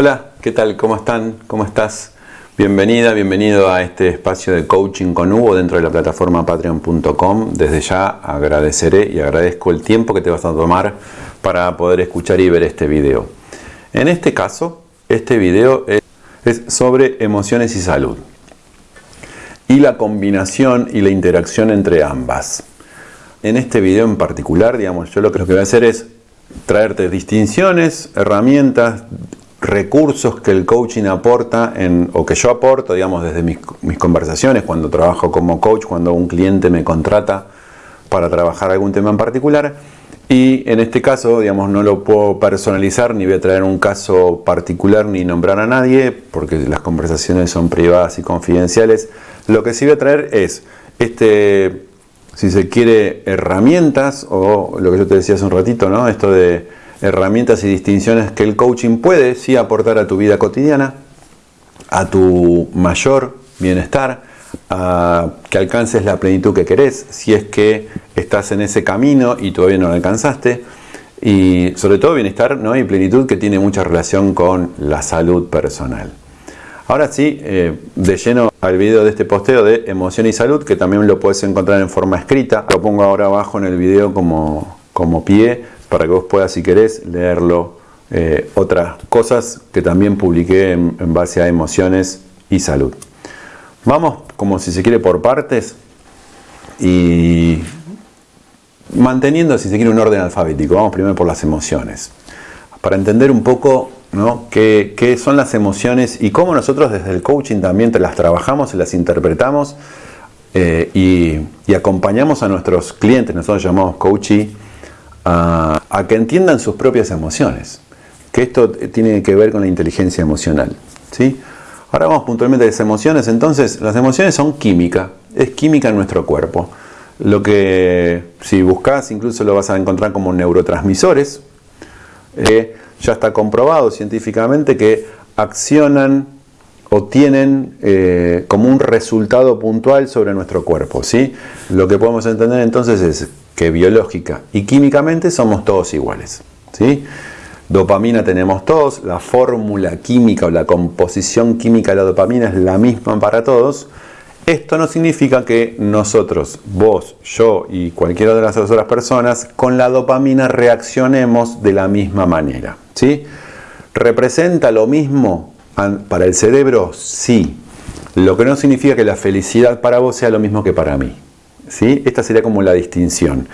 Hola, ¿qué tal? ¿Cómo están? ¿Cómo estás? Bienvenida, bienvenido a este espacio de coaching con Hugo dentro de la plataforma patreon.com. Desde ya agradeceré y agradezco el tiempo que te vas a tomar para poder escuchar y ver este video. En este caso, este video es sobre emociones y salud y la combinación y la interacción entre ambas. En este video en particular, digamos, yo lo que, voy a hacer es traerte distinciones, herramientas, recursos que el coaching aporta en, o que yo aporto, digamos, desde mis, conversaciones, cuando trabajo como coach, cuando un cliente me contrata para trabajar algún tema en particular. Y en este caso, digamos, no lo puedo personalizar, ni voy a traer un caso particular, ni nombrar a nadie, porque las conversaciones son privadas y confidenciales. Lo que sí voy a traer es, este, si se quiere, herramientas, o lo que yo te decía hace un ratito, ¿no? Esto de herramientas y distinciones que el coaching puede sí aportar a tu vida cotidiana, a tu mayor bienestar, a que alcances la plenitud que querés, si es que estás en ese camino y todavía no lo alcanzaste, y sobre todo bienestar ¿no? y plenitud que tiene mucha relación con la salud personal. Ahora sí, eh, de lleno al video de este posteo de emoción y salud, que también lo puedes encontrar en forma escrita. Lo pongo ahora abajo en el video como, como pie para que vos puedas, si querés, leerlo. Eh, otras cosas que también publiqué en, base a emociones y salud. Vamos, como si se quiere, por partes y manteniendo, si se quiere, un orden alfabético. Vamos primero por las emociones. Para entender un poco ¿no? qué, qué son las emociones y cómo nosotros desde el coaching también te las trabajamos y las interpretamos eh, y, acompañamos a nuestros clientes, nosotros llamamos coaching a, que entiendan sus propias emociones, que esto tiene que ver con la inteligencia emocional. ¿sí? Ahora vamos puntualmente a las emociones, entonces las emociones son química, es química en nuestro cuerpo. Lo que si buscas incluso lo vas a encontrar como neurotransmisores, eh, ya está comprobado científicamente que accionan o tienen eh, como un resultado puntual sobre nuestro cuerpo. ¿sí? Lo que podemos entender entonces es que biológica y químicamente somos todos iguales. ¿sí? Dopamina tenemos todos, la fórmula química o la composición química de la dopamina es la misma para todos. Esto no significa que nosotros, vos, yo y cualquiera de las otras personas, con la dopamina reaccionemos de la misma manera. ¿sí? ¿Representa lo mismo para el cerebro? Sí. Lo que no significa que la felicidad para vos sea lo mismo que para mí. Esta sería como la distinción.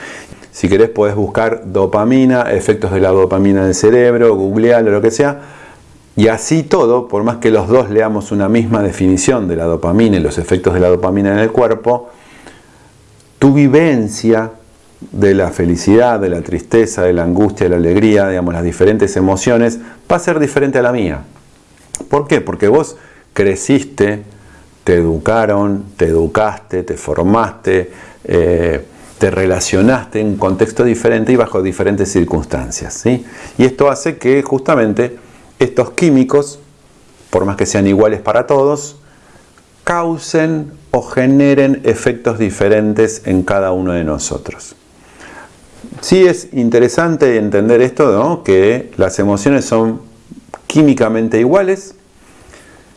Si querés podés buscar dopamina, efectos de la dopamina en el cerebro, googlear lo que sea. Y así todo, por más que los dos leamos una misma definición de la dopamina y los efectos de la dopamina en el cuerpo, tu vivencia de la felicidad, de la tristeza, de la angustia, de la alegría, digamos, las diferentes emociones, va a ser diferente a la mía. ¿Por qué? Porque vos creciste te educaron, te educaste, te formaste, eh, te relacionaste en un contexto diferente y bajo diferentes circunstancias. ¿sí? Y esto hace que justamente estos químicos, por más que sean iguales para todos, causen o generen efectos diferentes en cada uno de nosotros. Sí es interesante entender esto, ¿no? que las emociones son químicamente iguales,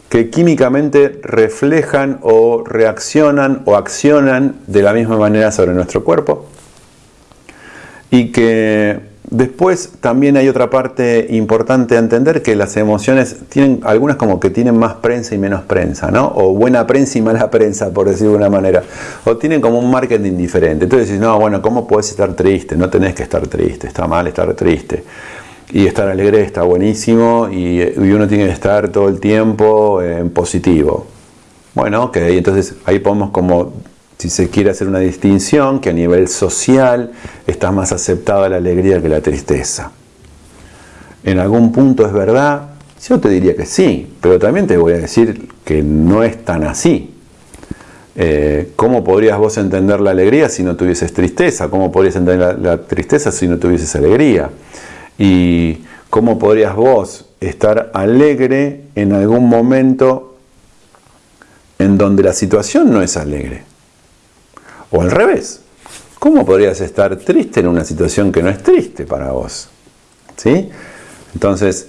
que químicamente reflejan o reaccionan o accionan de la misma manera sobre nuestro cuerpo y que después también hay otra parte importante a entender que las emociones tienen algunas como que tienen más prensa y menos prensa, ¿no? O buena prensa y mala prensa, por decirlo de una manera. O tienen como un marketing diferente. Entonces dices, no, bueno, ¿cómo puedes estar triste? No tenés que estar triste, está mal estar triste y estar alegre está buenísimo y, uno tiene que estar todo el tiempo en positivo. Bueno, ok, entonces ahí podemos como, si se quiere hacer una distinción, que a nivel social está más aceptada la alegría que la tristeza. En algún punto es verdad, yo te diría que sí, pero también te voy a decir que no es tan así. Eh, ¿Cómo podrías vos entender la alegría si no tuvieses tristeza? ¿Cómo podrías entender la tristeza si no tuvieses alegría? ¿Y cómo podrías vos estar alegre en algún momento en donde la situación no es alegre? O al revés, ¿cómo podrías estar triste en una situación que no es triste para vos? ¿Sí? Entonces,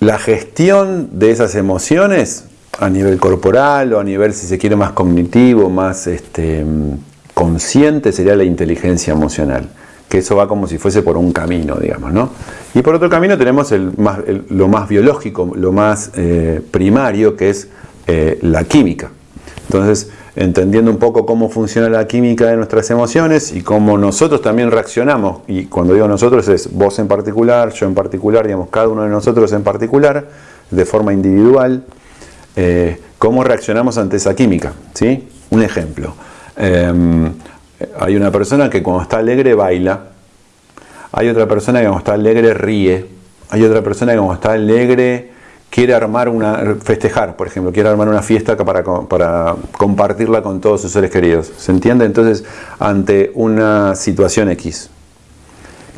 la gestión de esas emociones a nivel corporal o a nivel, si se quiere, más cognitivo, más este, consciente, sería la inteligencia emocional. Que eso va como si fuese por un camino, digamos, ¿no? Y por otro camino tenemos lo más biológico, lo más eh, primario, que es eh, la química. Entonces, entendiendo un poco cómo funciona la química de nuestras emociones y cómo nosotros también reaccionamos, y cuando digo nosotros es vos en particular, yo en particular, digamos, cada uno de nosotros en particular, de forma individual, eh, cómo reaccionamos ante esa química. ¿sí? Un ejemplo, em, hay una persona que cuando está alegre baila, hay otra persona que cuando está alegre ríe, hay otra persona que cuando está alegre quiere armar una, festejar, por ejemplo, quiere armar una fiesta para, para compartirla con todos sus seres queridos. ¿Se entiende? Entonces, ante una situación X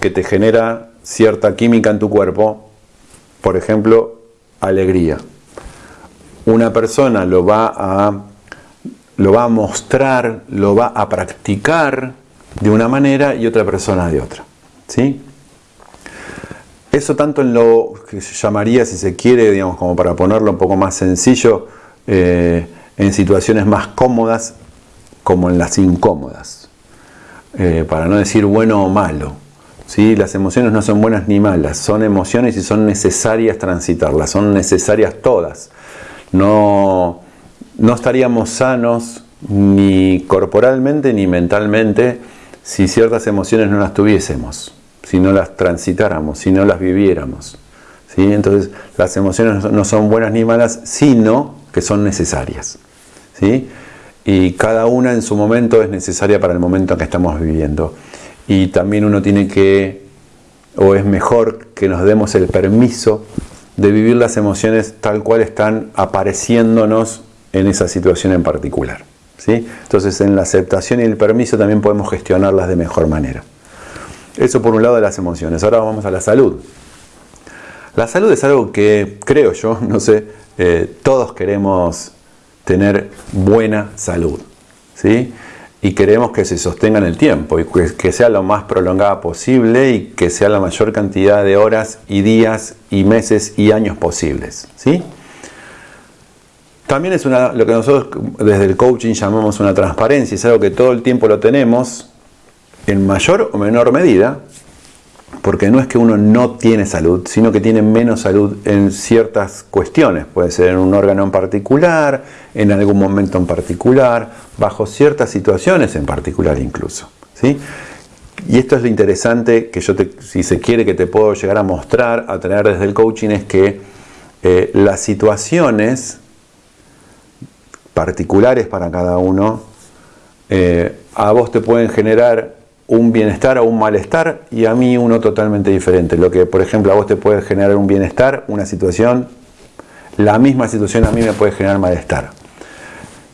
que te genera cierta química en tu cuerpo, por ejemplo, alegría. Una persona lo va a, lo va a mostrar, lo va a practicar de una manera y otra persona de otra. ¿Sí? Eso tanto en lo que se llamaría, si se quiere, digamos, como para ponerlo un poco más sencillo, eh, en situaciones más cómodas como en las incómodas. Eh, para no decir bueno o malo. ¿sí? Las emociones no son buenas ni malas, son emociones y son necesarias transitarlas, son necesarias todas. No, no estaríamos sanos ni corporalmente ni mentalmente si ciertas emociones no las tuviésemos si no las transitáramos, si no las viviéramos. ¿sí? Entonces las emociones no son buenas ni malas, sino que son necesarias. ¿sí? Y cada una en su momento es necesaria para el momento en que estamos viviendo. Y también uno tiene que, o es mejor que nos demos el permiso de vivir las emociones tal cual están apareciéndonos en esa situación en particular. ¿sí? Entonces en la aceptación y el permiso también podemos gestionarlas de mejor manera. Eso por un lado de las emociones. Ahora vamos a la salud. La salud es algo que creo yo, no sé, eh, todos queremos tener buena salud. ¿sí? Y queremos que se sostenga en el tiempo y que, sea lo más prolongada posible y que sea la mayor cantidad de horas y días y meses y años posibles. ¿sí? También es una, lo que nosotros desde el coaching llamamos una transparencia, es algo que todo el tiempo lo tenemos, en mayor o menor medida, porque no es que uno no tiene salud, sino que tiene menos salud en ciertas cuestiones. Puede ser en un órgano en particular, en algún momento en particular, bajo ciertas situaciones en particular incluso. ¿sí? Y esto es lo interesante que yo, te, si se quiere, que te puedo llegar a mostrar, a traer desde el coaching, es que eh, las situaciones particulares para cada uno, eh, a vos te pueden generar un bienestar o un malestar y a mí uno totalmente diferente. Lo que, por ejemplo, a vos te puede generar un bienestar, una situación, la misma situación a mí me puede generar malestar.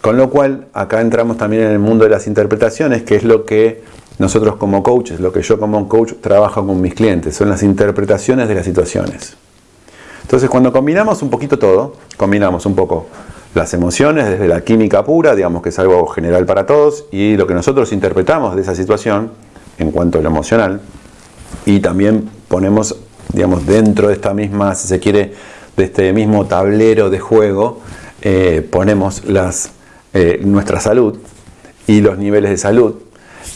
Con lo cual, acá entramos también en el mundo de las interpretaciones, que es lo que nosotros como coaches, lo que yo como coach trabajo con mis clientes, son las interpretaciones de las situaciones. Entonces, cuando combinamos un poquito todo, combinamos un poco las emociones desde la química pura, digamos que es algo general para todos, y lo que nosotros interpretamos de esa situación, en cuanto a lo emocional y también ponemos, digamos, dentro de esta misma, si se quiere, de este mismo tablero de juego, eh, ponemos las, eh, nuestra salud y los niveles de salud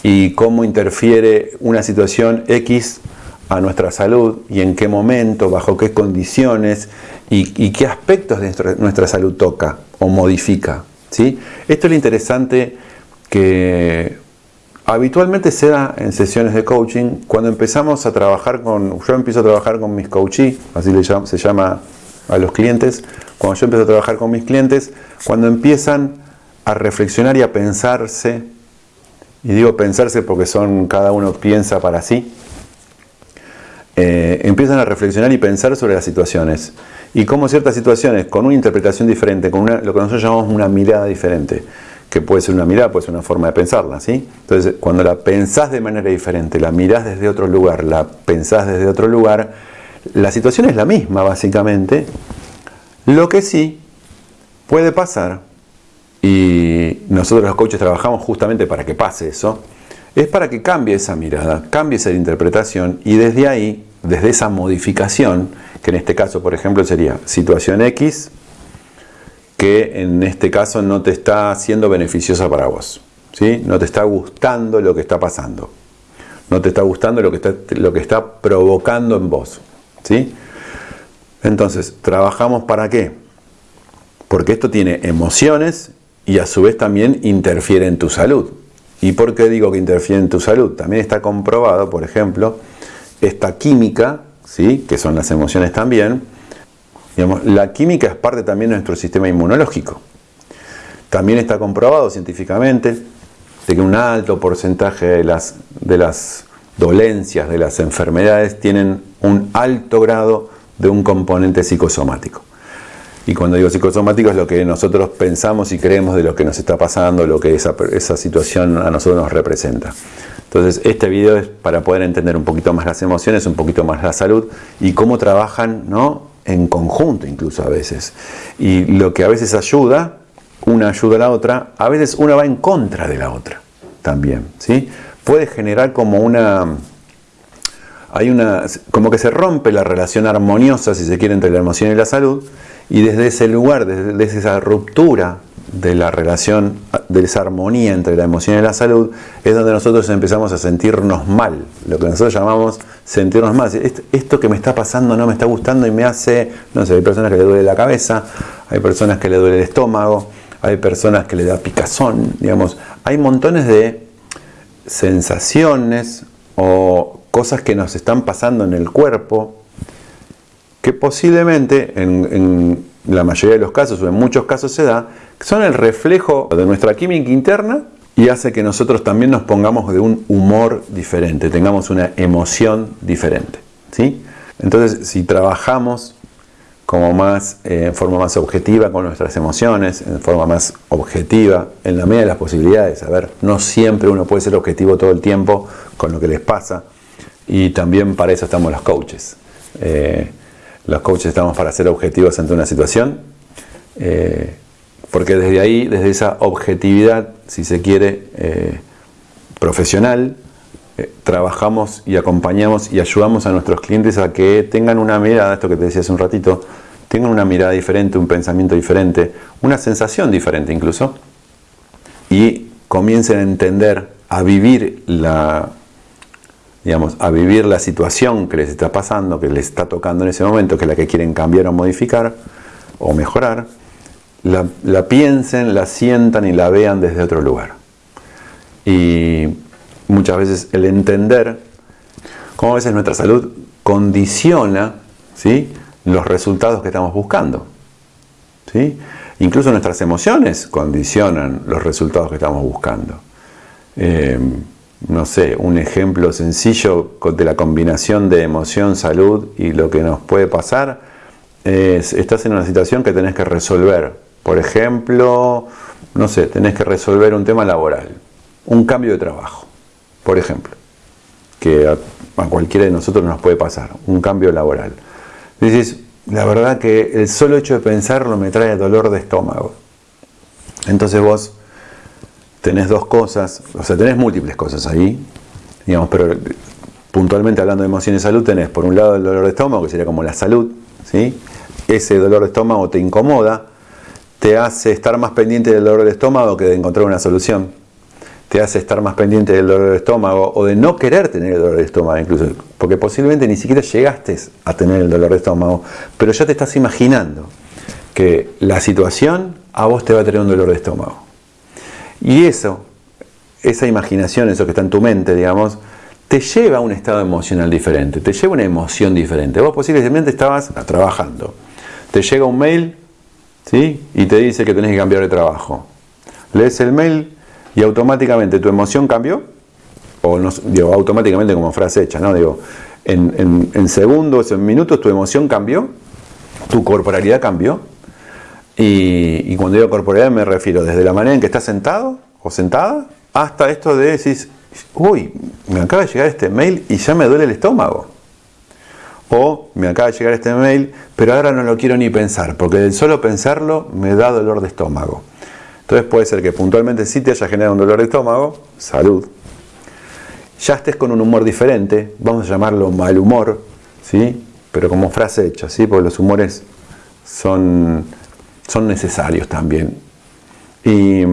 y cómo interfiere una situación X a nuestra salud y en qué momento, bajo qué condiciones y, qué aspectos de nuestra, salud toca o modifica. ¿sí? Esto es lo interesante que Habitualmente se da en sesiones de coaching cuando empezamos a trabajar con, yo empiezo a trabajar con mis coachees, así se llama a los clientes, cuando yo empiezo a trabajar con mis clientes, cuando empiezan a reflexionar y a pensarse, y digo pensarse porque son, cada uno piensa para sí, eh, empiezan a reflexionar y pensar sobre las situaciones y cómo ciertas situaciones con una interpretación diferente, con lo que nosotros llamamos una mirada diferente, que puede ser una mirada, puede ser una forma de pensarla, ¿sí? Entonces, cuando la pensás de manera diferente, la mirás desde otro lugar, la pensás desde otro lugar, la situación es la misma, básicamente. Lo que sí puede pasar, y nosotros los coaches trabajamos justamente para que pase eso, es para que cambie esa mirada, cambie esa interpretación y desde ahí desde esa modificación, que en este caso, por ejemplo, sería situación X, que en este caso no te está siendo beneficiosa para vos. ¿sí? No te está gustando lo que está pasando. No te está gustando lo que está, lo que está provocando en vos. ¿sí? Entonces, ¿trabajamos para qué? Porque esto tiene emociones y a su vez también interfiere en tu salud. ¿Y por qué digo que interfiere en tu salud? También está comprobado, por ejemplo, esta química, ¿sí? que son las emociones también. Digamos, la química es parte también de nuestro sistema inmunológico. También está comprobado científicamente de que un alto porcentaje de las, de las dolencias, de las enfermedades, tienen un alto grado de un componente psicosomático. Y cuando digo psicosomático es lo que nosotros pensamos y creemos de lo que nos está pasando, lo que esa, esa situación a nosotros nos representa. Entonces este video es para poder entender un poquito más las emociones, un poquito más la salud y cómo trabajan ¿no? en conjunto incluso a veces. Y lo que a veces ayuda, una ayuda a la otra, a veces una va en contra de la otra también. ¿sí? Puede generar como una hay una, como que se rompe la relación armoniosa, si se quiere, entre la emoción y la salud, y desde ese lugar, desde, esa ruptura de la relación, de esa armonía entre la emoción y la salud, es donde nosotros empezamos a sentirnos mal, lo que nosotros llamamos sentirnos mal. Esto que me está pasando no me está gustando y me hace, no sé, hay personas que le duele la cabeza, hay personas que le duele el estómago, hay personas que le da picazón, digamos, hay montones de sensaciones o cosas que nos están pasando en el cuerpo, que posiblemente en, la mayoría de los casos o en muchos casos se da, son el reflejo de nuestra química interna y hace que nosotros también nos pongamos de un humor diferente, tengamos una emoción diferente. ¿sí? Entonces, si trabajamos como más, eh, en forma más objetiva con nuestras emociones, en forma más objetiva, en la medida de las posibilidades. A ver, no siempre uno puede ser objetivo todo el tiempo con lo que les pasa. Y también para eso estamos los coaches. Eh, los coaches estamos para ser objetivos ante una situación, eh, porque desde ahí, desde esa objetividad, si se quiere, eh, profesional, trabajamos y acompañamos y ayudamos a nuestros clientes a que tengan una mirada, esto que te decía hace un ratito, tengan una mirada diferente, un pensamiento diferente, una sensación diferente incluso, y comiencen a entender, a vivir la, digamos, a vivir la situación que les está pasando, que les está tocando en ese momento, que es la que quieren cambiar o modificar o mejorar, la, piensen, la sientan y la vean desde otro lugar. Y muchas veces el entender cómo a veces nuestra salud condiciona ¿sí? los resultados que estamos buscando. ¿sí? Incluso nuestras emociones condicionan los resultados que estamos buscando. Eh, no sé, un ejemplo sencillo de la combinación de emoción, salud y lo que nos puede pasar es, estás en una situación que tenés que resolver. Por ejemplo, no sé, tenés que resolver un tema laboral, un cambio de trabajo, por ejemplo, que a, cualquiera de nosotros nos puede pasar, un cambio laboral. Dices, la verdad que el solo hecho de pensarlo me trae dolor de estómago. Entonces vos tenés dos cosas, o sea, tenés múltiples cosas ahí, digamos, pero puntualmente hablando de emoción y salud, tenés por un lado el dolor de estómago, que sería como la salud, ¿sí? Ese dolor de estómago te incomoda, te hace estar más pendiente del dolor de estómago que de encontrar una solución, te hace estar más pendiente del dolor de estómago o de no querer tener el dolor de estómago incluso, porque posiblemente ni siquiera llegaste a tener el dolor de estómago, pero ya te estás imaginando que la situación a vos te va a tener un dolor de estómago. Y eso, esa imaginación, eso que está en tu mente, digamos, te lleva a un estado emocional diferente, te lleva a una emoción diferente. Vos posiblemente estabas trabajando, te llega un mail ¿sí? y te dice que tenés que cambiar de trabajo. Lees el mail y automáticamente tu emoción cambió, o no, digo, automáticamente como frase hecha, ¿no? Digo, en, segundos, en minutos tu emoción cambió, tu corporalidad cambió, y, cuando digo corporal me refiero desde la manera en que estás sentado o sentada hasta esto de decir, uy, me acaba de llegar este mail y ya me duele el estómago. O me acaba de llegar este mail, pero ahora no lo quiero ni pensar, porque del solo pensarlo me da dolor de estómago. Entonces puede ser que puntualmente sí te haya generado un dolor de estómago, salud. Ya estés con un humor diferente, vamos a llamarlo mal humor, ¿sí? pero como frase hecha, ¿sí? porque los humores son, son necesarios también. Y,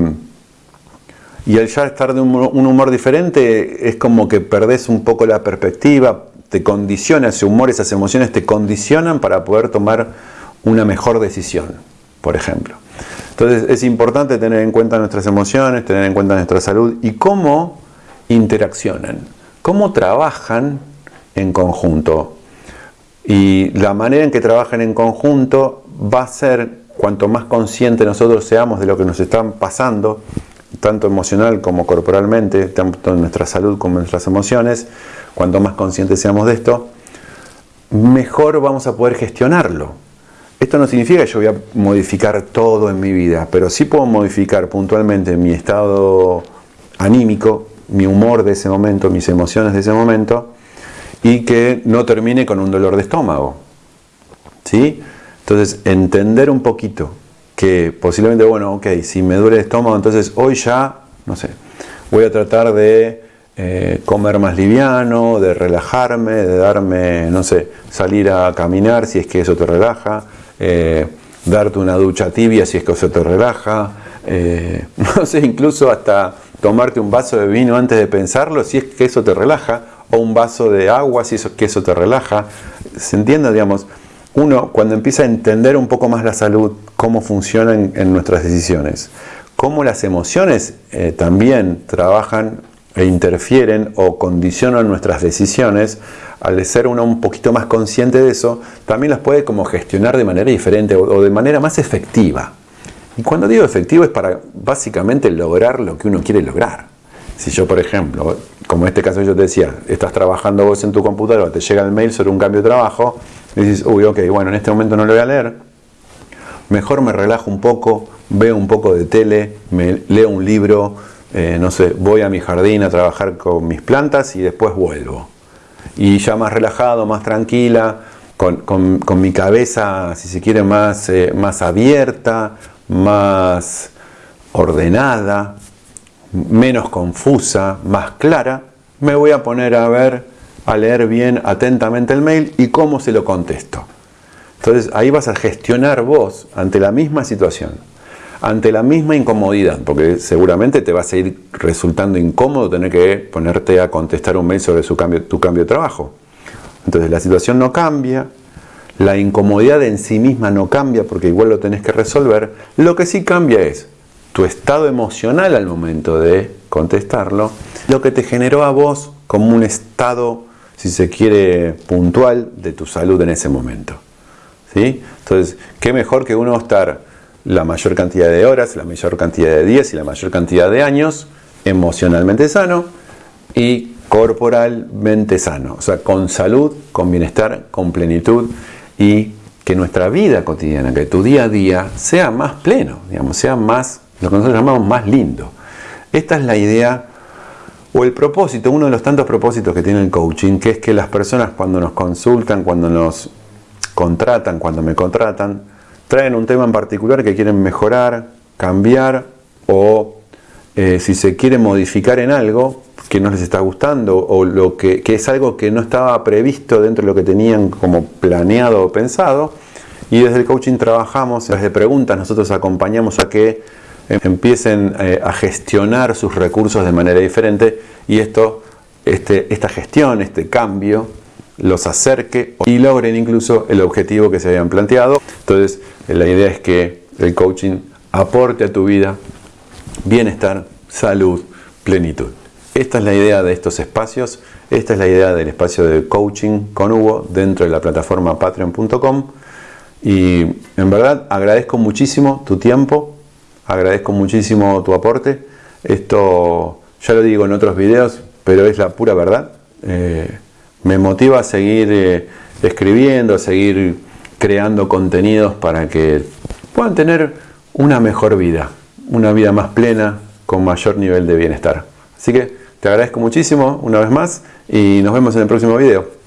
y al ya estar de un, humor diferente es como que perdés un poco la perspectiva, te condiciona ese humor, esas emociones te condicionan para poder tomar una mejor decisión, por ejemplo. Entonces es importante tener en cuenta nuestras emociones, tener en cuenta nuestra salud y cómo interaccionan, cómo trabajan en conjunto. Y la manera en que trabajan en conjunto va a ser, cuanto más conscientes nosotros seamos de lo que nos están pasando, tanto emocional como corporalmente, tanto en nuestra salud como en nuestras emociones, cuanto más conscientes seamos de esto, mejor vamos a poder gestionarlo. Esto no significa que yo voy a modificar todo en mi vida, pero sí puedo modificar puntualmente mi estado anímico, mi humor de ese momento, mis emociones de ese momento, y que no termine con un dolor de estómago. ¿Sí? Entonces, entender un poquito que posiblemente, bueno, ok, si me duele el estómago, entonces hoy ya, no sé, voy a tratar de eh, comer más liviano, de relajarme, de darme, no sé, salir a caminar si es que eso te relaja, eh, darte una ducha tibia si es que eso te relaja, eh, no sé, incluso hasta tomarte un vaso de vino antes de pensarlo si es que eso te relaja, o un vaso de agua si eso, que eso te relaja. ¿Se entiende? Digamos, uno cuando empieza a entender un poco más la salud, cómo funciona en, nuestras decisiones, cómo las emociones eh, también trabajan e interfieren o condicionan nuestras decisiones, al ser uno un poquito más consciente de eso, también las puede como gestionar de manera diferente o, de manera más efectiva. Y cuando digo efectivo es para básicamente lograr lo que uno quiere lograr. Si yo, por ejemplo, como en este caso yo te decía, estás trabajando vos en tu computadora, te llega el mail sobre un cambio de trabajo, y dices, uy, ok, bueno, en este momento no lo voy a leer, mejor me relajo un poco, veo un poco de tele, me leo un libro, eh, no sé, voy a mi jardín a trabajar con mis plantas y después vuelvo. Y ya más relajado, más tranquila, con, mi cabeza, si se quiere, más, eh, más abierta, más ordenada, menos confusa, más clara, me voy a poner a ver, a leer bien atentamente el mail y cómo se lo contesto. Entonces ahí vas a gestionar vos ante la misma situación ante la misma incomodidad, porque seguramente te va a seguir resultando incómodo tener que ponerte a contestar un mail sobre tu cambio de trabajo. Entonces la situación no cambia, la incomodidad en sí misma no cambia porque igual lo tenés que resolver. Lo que sí cambia es tu estado emocional al momento de contestarlo, lo que te generó a vos como un estado, si se quiere, puntual de tu salud en ese momento. ¿Sí? Entonces, qué mejor que uno estar la mayor cantidad de horas, la mayor cantidad de días y la mayor cantidad de años emocionalmente sano y corporalmente sano, o sea, con salud, con bienestar, con plenitud y que nuestra vida cotidiana, que tu día a día sea más pleno, digamos, sea más, lo que nosotros llamamos más lindo. Esta es la idea o el propósito, uno de los tantos propósitos que tiene el coaching, que es que las personas cuando nos consultan, cuando nos contratan, cuando me contratan, traen un tema en particular que quieren mejorar, cambiar o eh, si se quiere modificar en algo que no les está gustando o lo que, es algo que no estaba previsto dentro de lo que tenían como planeado o pensado. Y desde el coaching trabajamos, desde preguntas nosotros acompañamos a que empiecen eh, a gestionar sus recursos de manera diferente y esto, este, esta gestión, este cambio, los acerque y logren incluso el objetivo que se habían planteado. Entonces, la idea es que el coaching aporte a tu vida bienestar, salud, plenitud. Esta es la idea de estos espacios, esta es la idea del espacio de coaching con Hugo dentro de la plataforma patreon.com y en verdad agradezco muchísimo tu tiempo, agradezco muchísimo tu aporte. Esto ya lo digo en otros videos, pero es la pura verdad. Eh, me motiva a seguir eh, escribiendo, a seguir creando contenidos para que puedan tener una mejor vida, una vida más plena, con mayor nivel de bienestar. Así que te agradezco muchísimo una vez más y nos vemos en el próximo video.